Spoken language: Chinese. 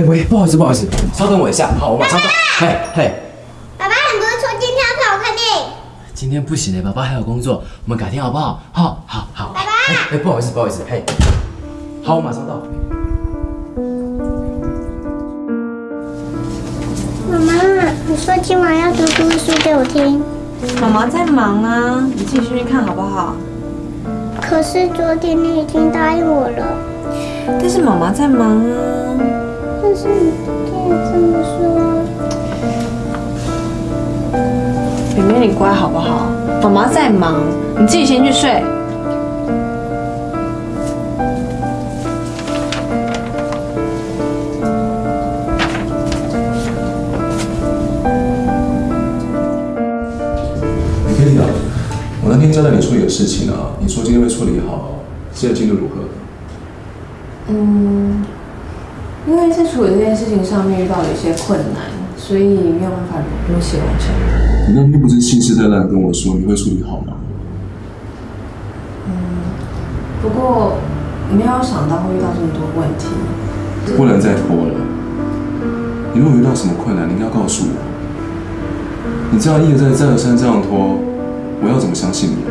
哎喂，不好意思不好意思，稍等我一下，好，我马上到。嘿嘿，爸爸，你不是说今天要陪我看电影？今天不行嘞，爸爸还有工作，我们改天好不好？好，好，好。爸爸哎哎，不好意思不好意思，嘿，好，我马上到。妈妈，你说今晚要读故事给我听，妈妈在忙啊，你自己去看好不好？可是昨天你已经答应我了。但是妈妈在忙啊。但是你昨天也这么说。妹妹，你乖好不好？妈妈在忙，你自己先去睡。你可以讲，我那天交代你处理的事情啊，你说今天会处理好，现在进度如何？嗯，因为在处理这件事情上面遇到了一些困难，所以没有办法如期完成。你那天不是信誓旦旦跟我说你会处理好吗？不过没有想到会遇到这么多问题。不能再拖了。你如果遇到什么困难，你应该告诉我。你这样一而再、再而三这样拖，我要怎么相信你啊？